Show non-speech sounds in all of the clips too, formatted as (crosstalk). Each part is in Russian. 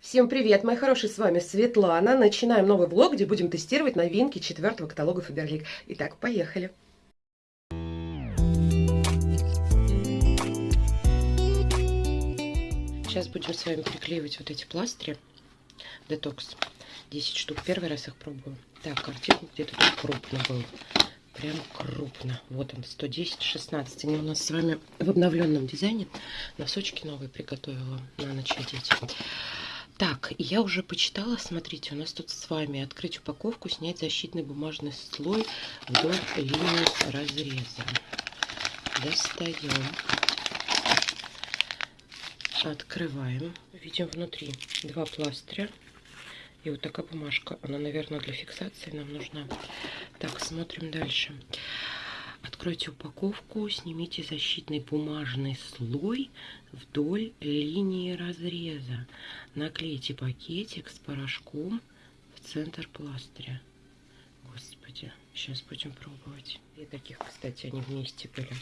Всем привет, мои хорошие, с вами Светлана. Начинаем новый влог, где будем тестировать новинки четвертого каталога Фаберлик. Итак, поехали. Сейчас будем с вами приклеивать вот эти пластыри. Детокс. 10 штук. Первый раз их пробую. Так, артикул где-то тут крупно был. Прям крупно. Вот он, 110, 16. Они у нас с вами в обновленном дизайне. Носочки новые приготовила на ночь одеть. Так, я уже почитала, смотрите, у нас тут с вами открыть упаковку, снять защитный бумажный слой вдоль линии разреза. Достаем. Открываем. Видим внутри два пластыря. И вот такая бумажка. Она, наверное, для фиксации нам нужна. Так, смотрим дальше. Откройте упаковку, снимите защитный бумажный слой вдоль линии разреза. Наклейте пакетик с порошком в центр пластыря. Господи, сейчас будем пробовать. И таких, кстати, они вместе были.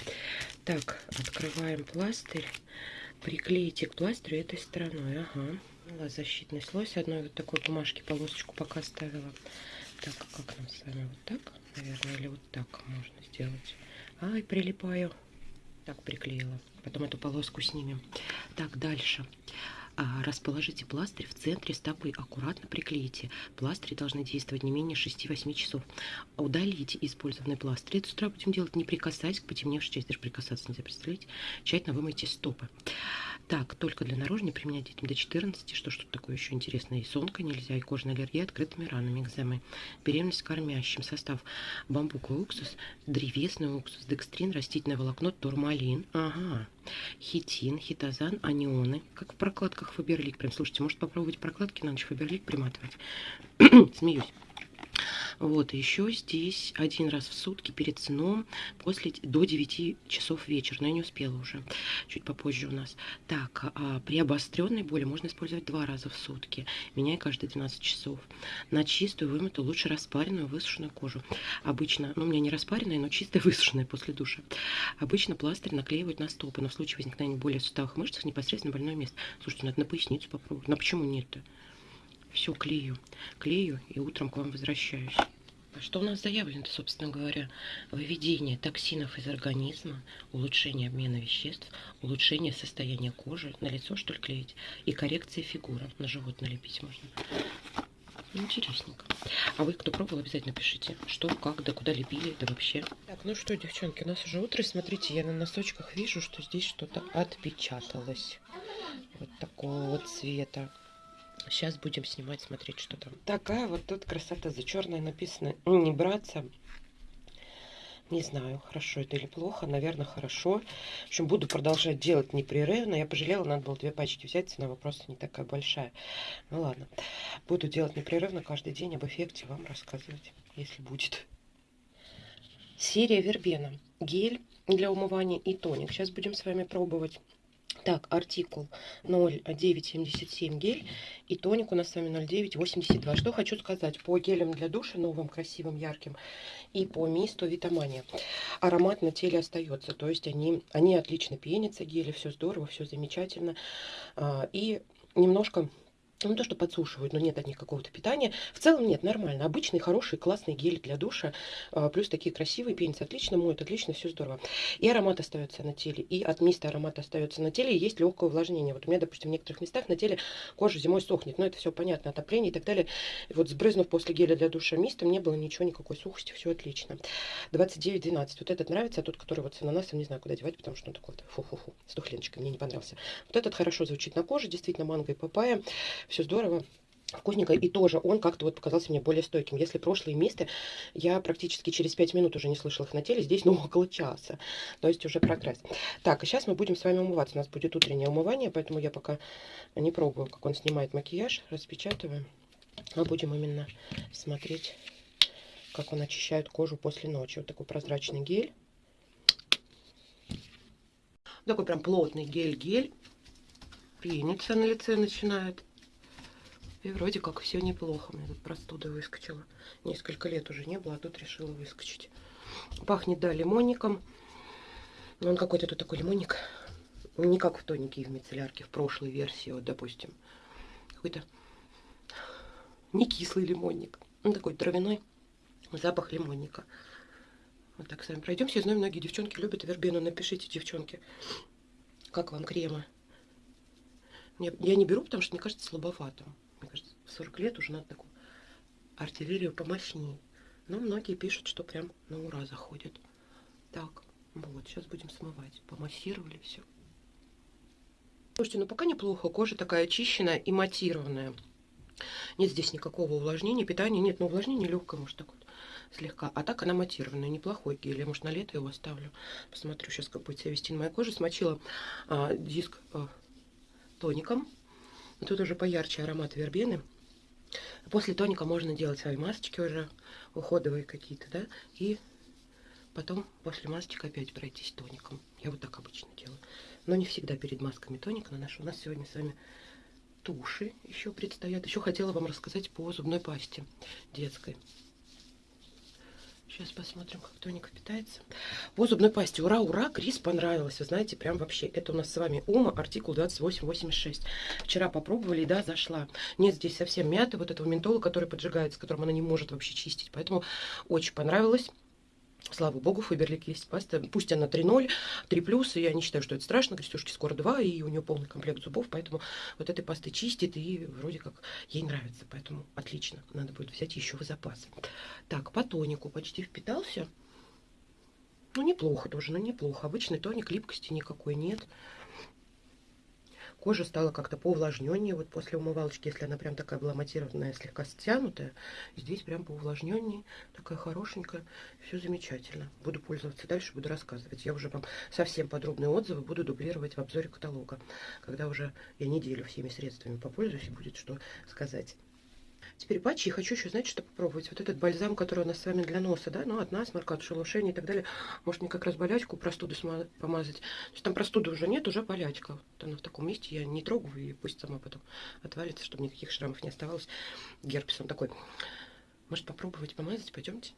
Так, открываем пластырь. Приклейте к пластырю этой стороной. Ага. Защитный слой с одной вот такой бумажки полосочку пока ставила. Так, как нам с вами? Вот так, наверное, или вот так можно сделать. Ай, прилипаю. Так, приклеила. Потом эту полоску снимем. Так, дальше. А, расположите пластырь в центре стопы. Аккуратно приклейте. Пластыри должны действовать не менее 6-8 часов. Удалите использованный пластырь. Это с утра будем делать, не прикасаясь к потемневшей части. Даже прикасаться нельзя, представляете? Тщательно вымойте стопы. Так, только для наружной применять детям до 14. Что что такое еще интересное? И сонка нельзя, и кожная аллергия, открытыми ранами, экземой. Беременность кормящим. Состав бамбуковый уксус, древесный уксус, декстрин, растительное волокно, турмалин. Ага. Хитин, хитозан, анионы. Как в прокладках Фаберлик. Прям, слушайте, может попробовать прокладки на ночь Фаберлик приматывать? (clears throat) Смеюсь. Вот, еще здесь один раз в сутки перед сном после, до 9 часов вечера. Но я не успела уже, чуть попозже у нас. Так, а при обостренной боли можно использовать два раза в сутки, меняя каждые 12 часов. На чистую, вымытую, лучше распаренную, высушенную кожу. Обычно, ну, у меня не распаренная, но чистая, высушенная после душа. Обычно пластырь наклеивают на стопы, но в случае возникновения боли в суставах мышцах непосредственно больное место. Слушайте, надо на поясницу попробовать. Но почему нет-то? Все клею. Клею и утром к вам возвращаюсь. А что у нас заявлено, собственно говоря? Выведение токсинов из организма, улучшение обмена веществ, улучшение состояния кожи, на лицо что ли клеить, и коррекция фигуры. На живот налепить можно. Интересненько. А вы, кто пробовал, обязательно пишите, что, как, да куда лепили, да вообще. Так, ну что, девчонки, у нас уже утро. Смотрите, я на носочках вижу, что здесь что-то отпечаталось. Вот такого вот цвета. Сейчас будем снимать, смотреть, что там. Такая вот тут красота. За черное написано «не браться». Не знаю, хорошо это или плохо. Наверное, хорошо. В общем, буду продолжать делать непрерывно. Я пожалела, надо было две пачки взять. Цена вопроса не такая большая. Ну ладно. Буду делать непрерывно каждый день. Об эффекте вам рассказывать, если будет. Серия Вербена. Гель для умывания и тоник. Сейчас будем с вами пробовать. Так, артикул 0,977 гель и тоник у нас с вами 0,982. Что хочу сказать по гелям для душа, новым, красивым, ярким, и по мисту Витамания. Аромат на теле остается, то есть они, они отлично пенятся, гели, все здорово, все замечательно. А, и немножко ну, то, что подсушивают, но нет от них какого-то питания. В целом нет, нормально. Обычный, хороший, классный гель для душа. А, плюс такие красивые, пенятся отлично, моют отлично, все здорово. И аромат остается на теле, и от миста аромат остается на теле, и есть легкое увлажнение. Вот у меня, допустим, в некоторых местах на теле кожа зимой сохнет, но это все понятно, отопление и так далее. И вот сбрызнув после геля для душа мистом, не было ничего, никакой сухости, все отлично. 29-12. Вот этот нравится, а тот, который вот с ананасом, не знаю, куда девать, потому что он такой фу-фу-фу, с тухленочкой, мне не понравился. Вот этот хорошо звучит на коже, действительно, манго и папайя все здорово вкусненько. И тоже он как-то вот показался мне более стойким. Если прошлые мисты, я практически через 5 минут уже не слышала их на теле, здесь, ну, (laughs) около часа. То есть уже прогресс. Так, и сейчас мы будем с вами умываться. У нас будет утреннее умывание, поэтому я пока не пробую, как он снимает макияж. Распечатываем. А будем именно смотреть, как он очищает кожу после ночи. Вот такой прозрачный гель. Такой прям плотный гель-гель. Пенится на лице начинает. И вроде как все неплохо. У меня тут простуда выскочила. Несколько лет уже не было, а тут решила выскочить. Пахнет, да, лимонником. Но он какой-то тут такой лимонник. Не как в тонике и в мицеллярке, в прошлой версии, вот, допустим. какой-то не кислый лимонник. Он такой травяной запах лимонника. Вот так с вами пройдемся. Я знаю, многие девчонки любят вербену. Напишите, девчонки, как вам кремы. Я не беру, потому что мне кажется слабоватым. Мне кажется, в 40 лет уже надо такую артиллерию помощнее. Но многие пишут, что прям на ура заходит. Так, вот, сейчас будем смывать. Помассировали все. Слушайте, ну пока неплохо. Кожа такая очищенная и матированная. Нет здесь никакого увлажнения, питания нет. Но увлажнение легкое, может, так вот слегка. А так она матированная, неплохой гель. Я, может, на лето его оставлю. Посмотрю сейчас, как будет себя вести на моей коже. Смочила а, диск а, тоником. Тут уже поярче аромат вербены. После тоника можно делать свои масочки уже, уходовые какие-то, да, и потом после масочек опять пройтись тоником. Я вот так обычно делаю. Но не всегда перед масками тоник наношу. У нас сегодня с вами туши еще предстоят. Еще хотела вам рассказать по зубной пасте детской. Сейчас посмотрим, как тоник впитается. По зубной пасте. Ура, ура, Крис понравилось. Вы знаете, прям вообще. Это у нас с вами Ума, артикул 2886. Вчера попробовали, да, зашла. Нет здесь совсем мяты, вот этого ментола, который поджигается, которым она не может вообще чистить. Поэтому очень понравилось. Слава богу, Фаберлик есть паста. Пусть она 3.0, 3 плюс, я не считаю, что это страшно. Крестюшки скоро 2, и у нее полный комплект зубов, поэтому вот этой пасты чистит, и вроде как ей нравится. Поэтому отлично, надо будет взять еще в запас. Так, по тонику почти впитался. Ну, неплохо тоже, но неплохо. Обычный тоник, липкости никакой нет. Кожа стала как-то поувлажненнее, вот после умывалочки, если она прям такая была матированная, слегка стянутая. Здесь прям поувлажненнее, такая хорошенькая, все замечательно. Буду пользоваться дальше, буду рассказывать. Я уже вам совсем подробные отзывы буду дублировать в обзоре каталога, когда уже я неделю всеми средствами попользуюсь и будет что сказать. Теперь патчи. И хочу еще, знаете, что попробовать. Вот этот бальзам, который у нас с вами для носа, да, ну, от насморка, от шелушения и так далее. Может, мне как раз болячку, простуду помазать. То есть там простуды уже нет, уже болячка. Вот она в таком месте, я не трогаю, и пусть сама потом отвалится, чтобы никаких шрамов не оставалось. Герпес он такой. Может, попробовать помазать? Пойдемте.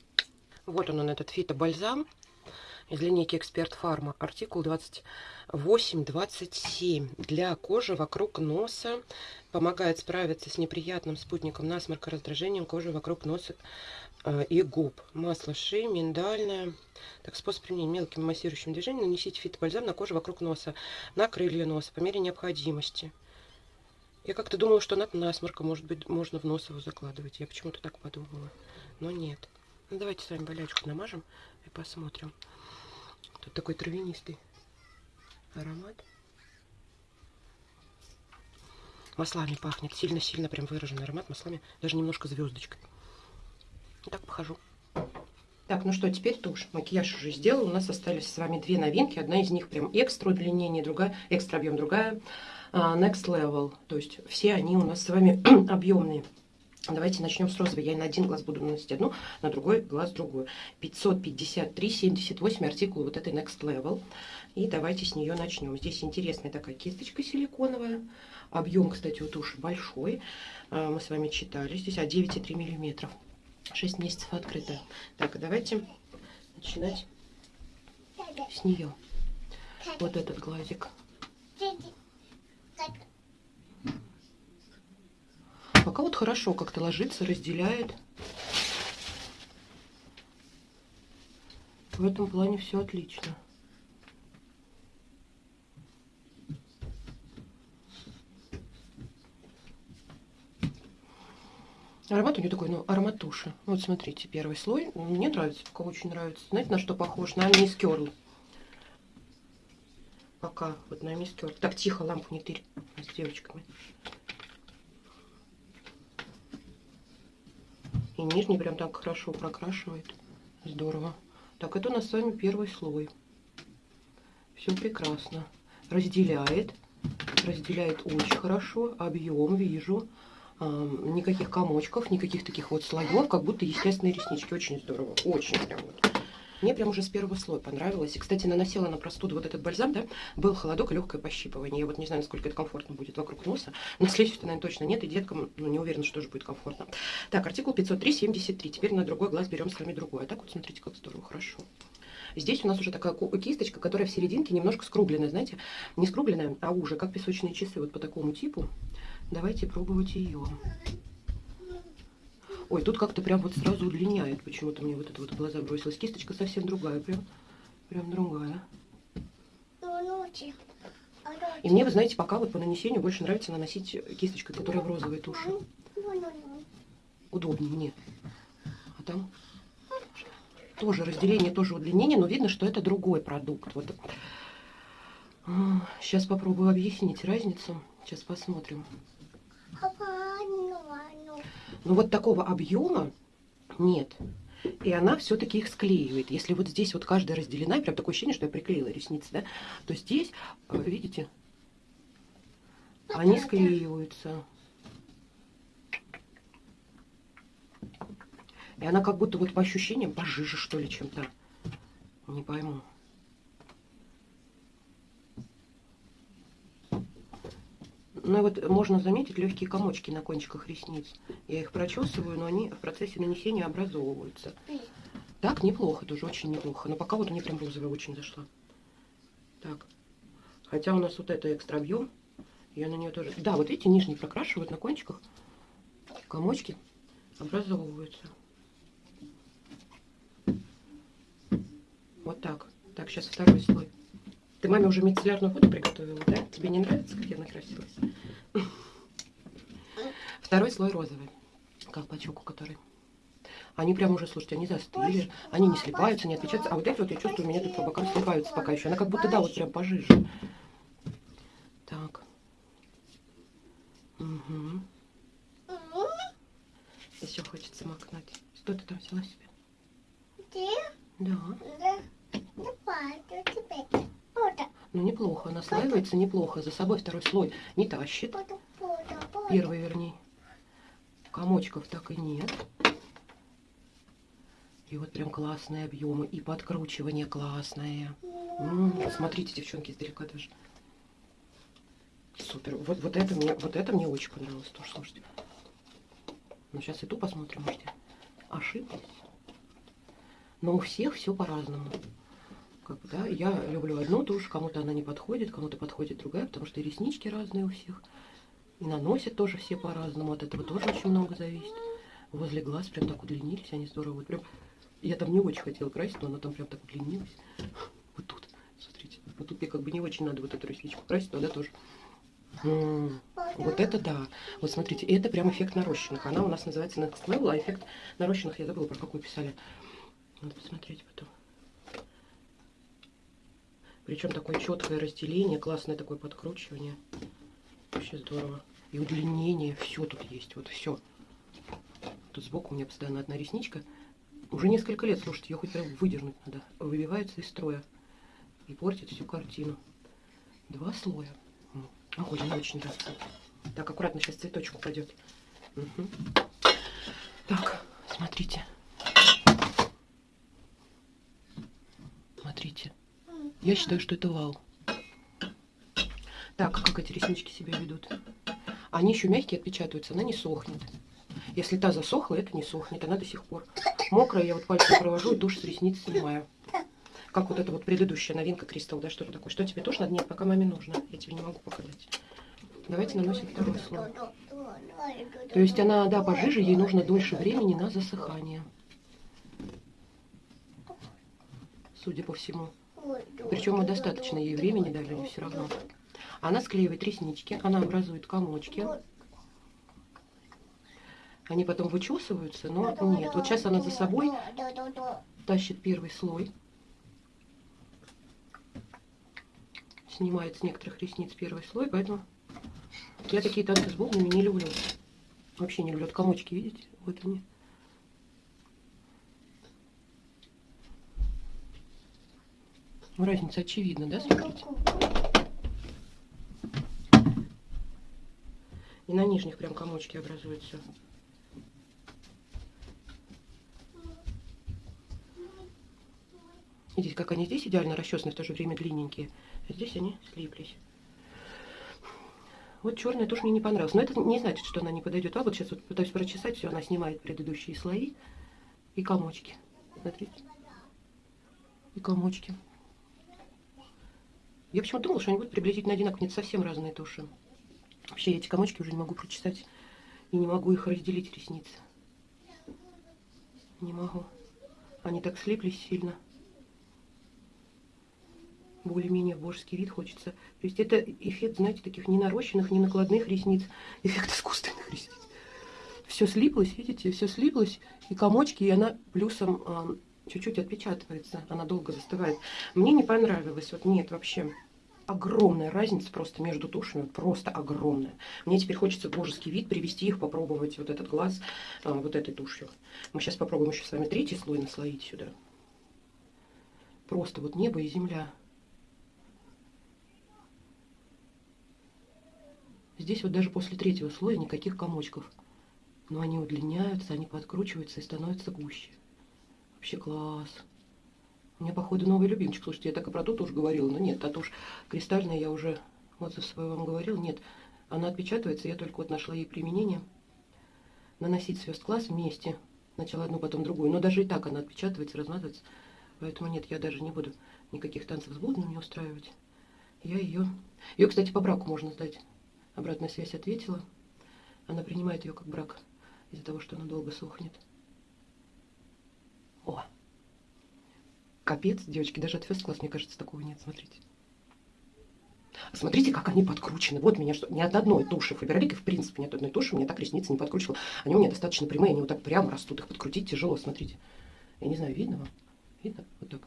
Вот он, он этот фито-бальзам из линейки Эксперт Фарма. Артикул 2827 для кожи вокруг носа. Помогает справиться с неприятным спутником насморка, раздражением кожи вокруг носа э, и губ. Масло ши, миндальное. Так, способ применения мелким массирующим движением. Нанесите фитобальзам на кожу вокруг носа, на крылья носа по мере необходимости. Я как-то думала, что над насморком, может быть, можно в нос его закладывать. Я почему-то так подумала. Но нет. Ну, давайте с вами болячку намажем и посмотрим. Тут такой травянистый аромат. Маслами пахнет. Сильно-сильно прям выраженный аромат. Маслами, даже немножко звездочкой. Так похожу. Так, ну что, теперь тушь. Макияж уже сделал. У нас остались с вами две новинки. Одна из них прям экстра удлинение, другая экстра объем, другая uh, next level. То есть все они у нас с вами (clears throat) объемные. Давайте начнем с розовой. Я на один глаз буду наносить одну, на другой глаз другую. 553,78 артикул вот этой Next Level. И давайте с нее начнем. Здесь интересная такая кисточка силиконовая. Объем, кстати, у туши большой. А, мы с вами читали. Здесь а 9,3 миллиметров. 6 месяцев открытая. Так, давайте начинать с нее. Вот этот глазик. Пока вот хорошо как-то ложится, разделяет. В этом плане все отлично. Аромат у нее такой, ну, аромат туши. Вот смотрите, первый слой. Мне нравится, пока очень нравится. Знаете, на что похож? На мисс Керл. Пока, вот на мисс Керл. Так, тихо, лампу не тырь с девочками. И нижний прям так хорошо прокрашивает. Здорово. Так, это у нас с вами первый слой. Все прекрасно. Разделяет. Разделяет очень хорошо. Объем вижу. Никаких комочков, никаких таких вот слоев, как будто естественные реснички. Очень здорово. Очень прям вот. Мне прям уже с первого слоя понравилось. И, кстати, наносила на простуду вот этот бальзам, да, был холодок и легкое пощипывание. Я вот не знаю, насколько это комфортно будет вокруг носа. На следующий, наверное, точно нет, и деткам, ну, не уверена, что тоже будет комфортно. Так, артикул 503-73. Теперь на другой глаз берем с вами другой. А так вот, смотрите, как здорово, хорошо. Здесь у нас уже такая кисточка, которая в серединке немножко скругленная, знаете, не скругленная, а уже, как песочные часы, вот по такому типу. Давайте пробовать ее. Ой, тут как-то прям вот сразу удлиняет. Почему-то мне вот это вот в глаза бросилась. Кисточка совсем другая, прям, прям другая. И мне, вы знаете, пока вот по нанесению больше нравится наносить кисточкой, которая в розовой туши. Удобнее мне. А там тоже разделение, тоже удлинение, но видно, что это другой продукт. Вот. Сейчас попробую объяснить разницу. Сейчас посмотрим. Ну вот такого объема нет. И она все-таки их склеивает. Если вот здесь вот каждая разделена, прям такое ощущение, что я приклеила ресницы, да, то здесь, э, видите, они склеиваются. И она как будто вот по ощущениям пожиже, что ли, чем-то. Не пойму. Ну и вот можно заметить легкие комочки на кончиках ресниц. Я их прочесываю, но они в процессе нанесения образовываются. Так, неплохо, тоже очень неплохо. Но пока вот мне прям розовая очень зашла. Так. Хотя у нас вот это экстра объем. Я на нее тоже... Да, вот эти нижние прокрашивают на кончиках. Комочки образовываются. Вот так. Так, сейчас второй слой. Ты маме уже мицеллярную воду приготовила, да? Тебе не нравится, как я накрасилась? Второй слой розовый. Колпачок у которой. Они прям уже, слушайте, они застыли. Они не слипаются, не отпечатаются. А вот эти вот, я чувствую, у меня тут по бокам слипаются пока еще. Она как будто, да, вот прям пожиже. Так. Угу. Еще хочется макнуть. Что ты там взяла себе? Да. Ну, неплохо. Наслаивается неплохо. За собой второй слой не тащит. Первый, вернее. Комочков так и нет. И вот прям классные объемы. И подкручивание классное. М -м, смотрите, девчонки, издалека даже. Супер. Вот, вот, это мне, вот это мне очень понравилось тоже, слушайте. Ну, сейчас и ту посмотрим, может, я ошиблась. Но у всех все по-разному. Как да, я люблю одну тушь, кому-то она не подходит, кому-то подходит другая, потому что и реснички разные у всех. И наносят тоже все по-разному, от этого тоже очень много зависит. Возле глаз прям так удлинились, они здорово. Вот прям, я там не очень хотела красить, но она там прям так удлинилась. Вот тут, смотрите. Вот тут мне как бы не очень надо вот эту ресничку красить, но да тоже. М -м -м. Вот это да. Вот смотрите, это прям эффект нарощенных. Она у нас называется Next Level, а эффект нарощенных я забыла, про какой писали. Надо посмотреть потом. Причем такое четкое разделение, классное такое подкручивание. Вообще здорово. И удлинение, все тут есть, вот все. Тут сбоку у меня постоянно одна ресничка. Уже несколько лет, слушайте, ее хоть прям выдернуть надо. Выбивается из строя. И портит всю картину. Два слоя. Ой, мне очень нравится. Так, аккуратно, сейчас цветочек упадет. Угу. Так. Смотрите. Я считаю, что это вау. Так, как эти реснички себя ведут? Они еще мягкие, отпечатываются, она не сохнет. Если та засохла, это не сохнет, она до сих пор мокрая. Я вот пальцем провожу и тушь с ресниц снимаю. Как вот эта вот предыдущая новинка Кристалл, да, что-то такое. Что тебе тоже надо? Нет, пока маме нужно. Я тебе не могу показать. Давайте наносим второй слой. То есть она, да, пожиже, ей нужно дольше времени на засыхание. Судя по всему. Причем мы достаточно ей времени дали все равно. Она склеивает реснички, она образует комочки. Они потом вычесываются, но нет. Вот сейчас она за собой тащит первый слой. Снимает с некоторых ресниц первый слой, поэтому я такие танцы с бубнами не люблю. Вообще не люблю. Вот комочки, видите? Вот они. Разница очевидна, да, смотрите? И на нижних прям комочки образуются. Видите, как они здесь идеально расчесаны, в то же время длинненькие. А здесь они слиплись. Вот черная тоже мне не понравилась. Но это не значит, что она не подойдет. А вот сейчас вот пытаюсь прочесать, все, она снимает предыдущие слои и комочки. Смотрите. И комочки. Я почему думала, что они будут приблизительно одинаковые. Нет, совсем разные туши. Вообще я эти комочки уже не могу прочесать. И не могу их разделить, ресницы. Не могу. Они так слиплись сильно. Более-менее божеский вид хочется. То есть это эффект, знаете, таких не нарощенных, не накладных ресниц. Эффект искусственных ресниц. Все слиплось, видите, все слиплось. И комочки, и она плюсом а, чуть-чуть отпечатывается. Она долго застывает. Мне не понравилось. Вот нет, вообще огромная разница просто между тушами, просто огромная. Мне теперь хочется божеский вид привести их, попробовать вот этот глаз а, вот этой тушью. Мы сейчас попробуем еще с вами третий слой наслоить сюда. Просто вот небо и земля. Здесь вот даже после третьего слоя никаких комочков. Но они удлиняются, они подкручиваются и становятся гуще. Вообще класс. У меня, походу, новый любимчик. Слушайте, я так и про ту тушь говорила, но нет, та тушь кристальная я уже отзыв свой вам говорил. Нет, она отпечатывается, я только вот нашла ей применение. Наносить звезд класс вместе. Сначала одну, потом другую. Но даже и так она отпечатывается, размазывается. Поэтому нет, я даже не буду никаких танцев с блудными устраивать. Я ее... Ее, кстати, по браку можно сдать. Обратная связь ответила. Она принимает ее как брак из-за того, что она долго сохнет. О! Капец, девочки, даже от First Class, мне кажется, такого нет. Смотрите. Смотрите, как они подкручены. Вот меня что, ни от одной туши Фаберлик, в принципе, ни от одной туши меня так ресницы не подкручивала. Они у меня достаточно прямые, они вот так прямо растут. Их подкрутить тяжело, смотрите. Я не знаю, видно вам? Видно? Вот так.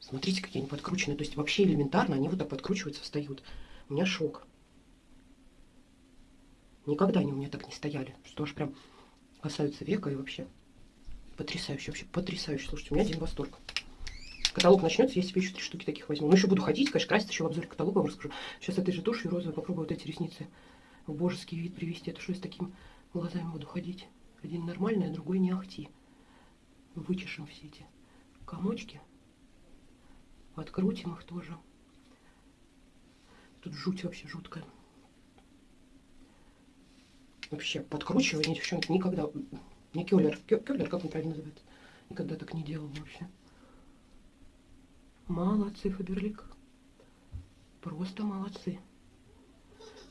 Смотрите, какие они подкручены. То есть вообще элементарно они вот так подкручиваются, встают. У меня шок. Никогда они у меня так не стояли. Что аж прям касаются века и вообще. Потрясающе, вообще потрясающе. Слушайте, у меня один восторг. Каталог начнется, я себе еще три штуки таких возьму. Ну, еще буду ходить, конечно, красить еще в обзоре каталога вам расскажу. Сейчас этой же тушью розовой попробую вот эти ресницы в божеский вид привести. Это что я с такими глазами буду ходить? Один нормальный, а другой не ахти. Вычешем все эти комочки. Открутим их тоже. Тут жуть вообще жуткая. Вообще, подкручивание, девчонки, никогда не Кёллер. Кёллер, как он правильно называется? Никогда так не делал вообще. Молодцы, Фаберлик. Просто молодцы.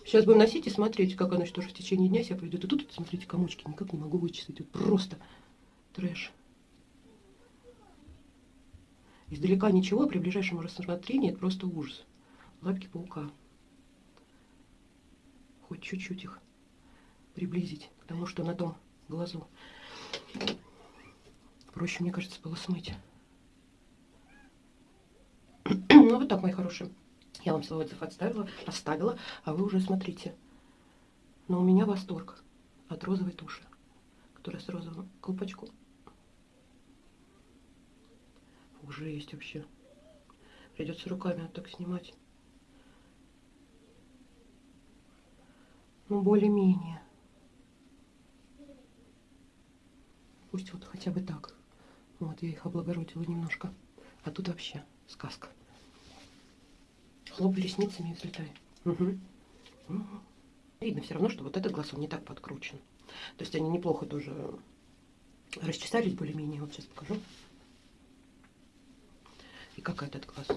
Сейчас будем носить и смотреть, как оно тоже в течение дня себя поведет. И тут, смотрите, комочки никак не могу вычислить. Вот просто трэш. Издалека ничего, а при ближайшем рассмотрении это просто ужас. Лапки паука. Хоть чуть-чуть их приблизить к тому, что на том глазу. Проще, мне кажется, было смыть. (clears throat) ну, вот так, мои хорошие. Я вам свой отзыв отставила, оставила, а вы уже смотрите. Но у меня восторг от розовой туши, которая с розовым колпачком. Уже есть вообще. Придется руками вот так снимать. Ну, более-менее. Пусть вот хотя бы так. Вот, я их облагородила немножко. А тут вообще сказка. Хлоп ресницами и взлетай. Угу. Угу. Видно все равно, что вот этот глаз, он не так подкручен. То есть они неплохо тоже расчесались более-менее. Вот сейчас покажу. И как этот глаз.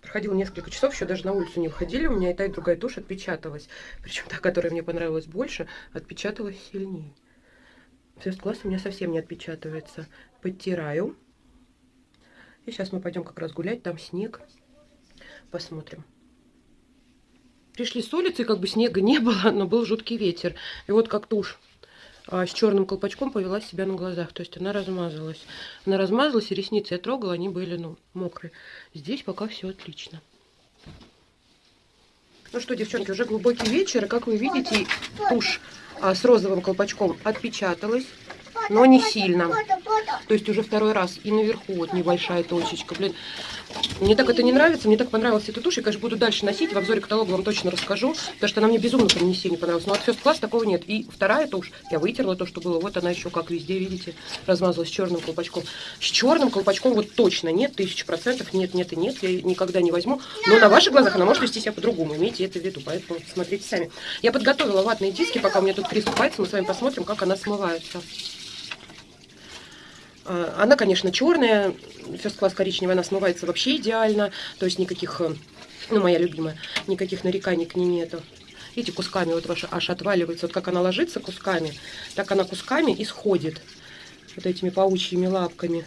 Проходило несколько часов, еще даже на улицу не выходили. У меня и та, и другая тушь отпечаталась. Причем та, которая мне понравилась больше, отпечаталась сильнее. First класс у меня совсем не отпечатывается. Подтираю. И сейчас мы пойдем как раз гулять. Там снег. Посмотрим. Пришли с улицы, как бы снега не было, но был жуткий ветер. И вот как тушь а, с черным колпачком повела себя на глазах. То есть она размазалась. Она размазалась, и ресницы я трогала, они были, ну, мокрые. Здесь пока все отлично. Ну что, девчонки, уже глубокий вечер. И, как вы видите, тушь с розовым колпачком отпечаталась, но не сильно. То есть уже второй раз. И наверху вот небольшая точечка. Блин, мне так это не нравится. Мне так понравилась эта тушь. Я, конечно, буду дальше носить. В обзоре каталога вам точно расскажу. Потому что она мне безумно прям не сильно понравилась. Но от First Class такого нет. И вторая тушь. Я вытерла то, что было. Вот она еще как везде, видите, размазалась черным колпачком. С черным колпачком вот точно нет. Тысяча процентов нет, нет и нет. Я никогда не возьму. Но на ваших глазах она может вести себя по-другому. Имейте это в виду. Поэтому смотрите сами. Я подготовила ватные диски. Пока у меня тут приступается, мы с вами посмотрим, как она смывается. А, она, конечно, черная, First Class коричневая, она смывается вообще идеально, то есть никаких э, Ну, моя любимая. Никаких нареканий к ней нету. Видите, кусками вот ваша аж отваливается. Вот как она ложится кусками, так она кусками и сходит. Вот этими паучьими лапками.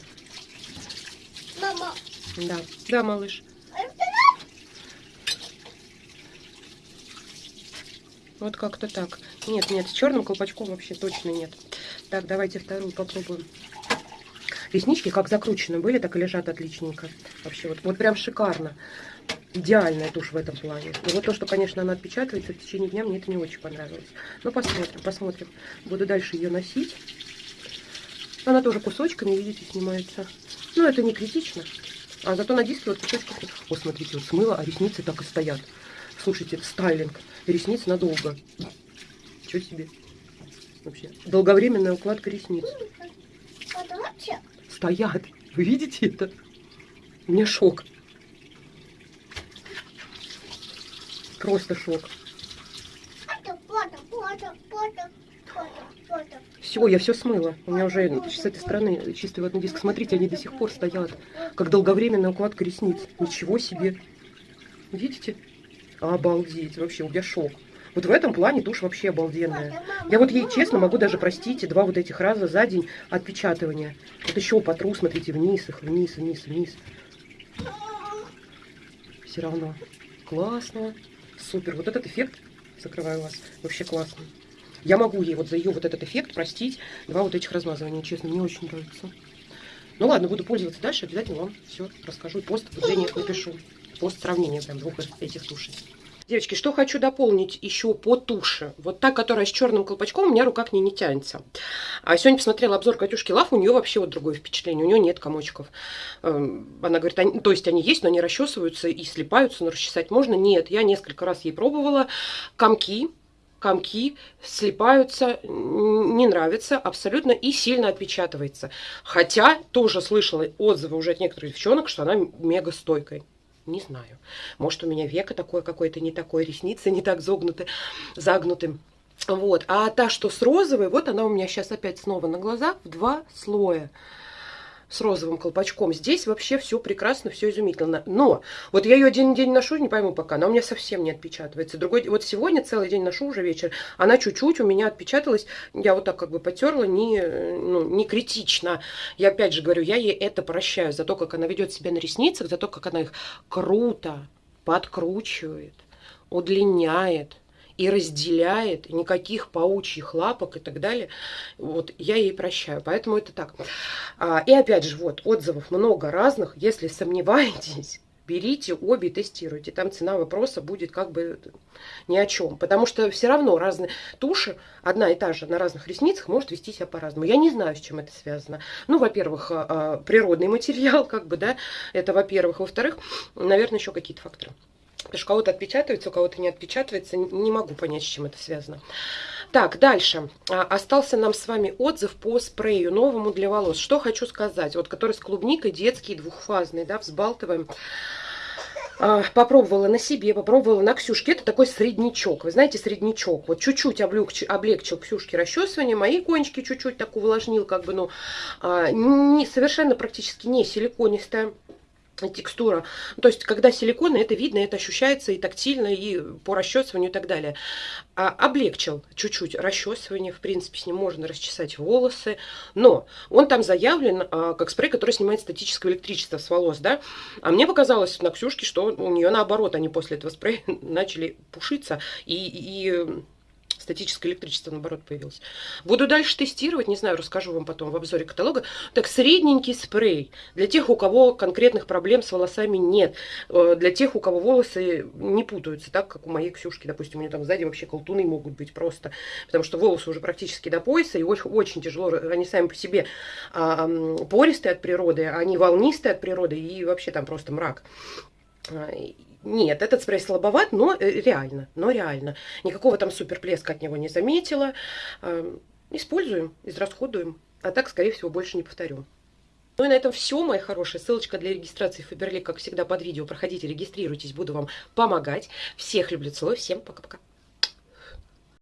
Мама. Да, да, малыш. Вот как-то так. Нет, нет, с черным колпачком вообще точно нет. Так, давайте вторую попробуем. Реснички как закручены были, так и лежат отличненько. Вообще вот, вот прям шикарно. Идеальная тушь в этом плане. Но вот то, что, конечно, она отпечатывается в течение дня, мне это не очень понравилось. Ну, посмотрим, посмотрим. Буду дальше ее носить. Она тоже кусочками, видите, снимается. Ну, это не критично. А зато на диске вот кусочки... О, смотрите, вот смыло, а ресницы так и стоят. Слушайте, стайлинг. Ресниц надолго. Что себе? Вообще. Долговременная укладка ресниц. Стоят. Вы видите это? У меня шок. Просто шок. Все, я все смыла. У меня уже с этой стороны чистый водный диск. Смотрите, они до сих пор стоят. Как долговременная укладка ресниц. Ничего себе. Видите? Обалдеть. Вообще, у меня шок. Вот в этом плане тушь вообще обалденная. Я вот ей, честно, могу даже простить два вот этих раза за день отпечатывания. Вот еще потру, смотрите, вниз их, вниз, вниз, вниз. Все равно. Классно. Супер. Вот этот эффект, закрываю вас, вообще классный. Я могу ей вот за ее вот этот эффект простить два вот этих размазывания, честно, мне очень нравится. Ну ладно, буду пользоваться дальше, обязательно вам все расскажу. Пост в напишу. Пост сравнения прям двух этих тушей. Девочки, что хочу дополнить еще по туше. Вот та, которая с черным колпачком, у меня рука к ней не тянется. А сегодня посмотрела обзор Катюшки Лав, у нее вообще вот другое впечатление. У нее нет комочков. Эм, она говорит, они, то есть они есть, но они расчесываются и слипаются, но расчесать можно. Нет, я несколько раз ей пробовала. Комки, комки слипаются, не нравится абсолютно и сильно отпечатывается. Хотя тоже слышала отзывы уже от некоторых девчонок, что она мега стойкая. Не знаю. Может, у меня века такое какое-то не такое, ресницы не так загнуты, загнуты. Вот. А та, что с розовой, вот она у меня сейчас опять снова на глазах в два слоя с розовым колпачком. Здесь вообще все прекрасно, все изумительно. Но вот я ее один день ношу, не пойму пока, она у меня совсем не отпечатывается. Другой, вот сегодня целый день ношу уже вечер, она чуть-чуть у меня отпечаталась, я вот так как бы потерла, не, ну, не критично. Я опять же говорю, я ей это прощаю за то, как она ведет себя на ресницах, за то, как она их круто подкручивает, удлиняет и разделяет, никаких паучьих лапок и так далее. Вот я ей прощаю, поэтому это так. А, и опять же, вот, отзывов много разных. Если сомневаетесь, берите обе, тестируйте. Там цена вопроса будет как бы ни о чем. Потому что все равно разные туши, одна и та же на разных ресницах, может вести себя по-разному. Я не знаю, с чем это связано. Ну, во-первых, а, а, природный материал, (laughs) как бы, да, это во-первых. Во-вторых, наверное, еще какие-то факторы. Потому что у кого-то отпечатывается, у кого-то не отпечатывается. Не могу понять, с чем это связано. Так, дальше. А, остался нам с вами отзыв по спрею новому для волос. Что хочу сказать. Вот который с клубникой, детский, двухфазный, да, взбалтываем. А, попробовала на себе, попробовала на Ксюшке. Это такой среднячок. Вы знаете, среднячок. Вот чуть-чуть облегчил, облегчил Ксюшке расчесывание. Мои кончики чуть-чуть так увлажнил, как бы, ну, а, не, совершенно практически не силиконистая текстура. То есть, когда силиконы, это видно, это ощущается и тактильно, и по расчесыванию и так далее. А, облегчил чуть-чуть расчесывание, в принципе, с ним можно расчесать волосы, но он там заявлен а, как спрей, который снимает статическое электричество с волос, да. А мне показалось на Ксюшке, что у нее наоборот, они после этого спрея (laughs) начали пушиться и, и статическое электричество, наоборот, появилось. Буду дальше тестировать, не знаю, расскажу вам потом в обзоре каталога. Так, средненький спрей для тех, у кого конкретных проблем с волосами нет. Э, для тех, у кого волосы не путаются, так, как у моей Ксюшки, допустим, у нее там сзади вообще колтуны могут быть просто, потому что волосы уже практически до пояса, и очень, очень тяжело, они сами по себе а, пористые от природы, они волнистые от природы, и вообще там просто мрак. Нет, этот спрей слабоват, но э, реально, но реально. Никакого там суперплеска от него не заметила. Эм, используем, израсходуем. А так, скорее всего, больше не повторю. Ну и на этом все, мои хорошие. Ссылочка для регистрации в Фаберлик, как всегда, под видео. Проходите, регистрируйтесь, буду вам помогать. Всех люблю, целую, всем пока-пока.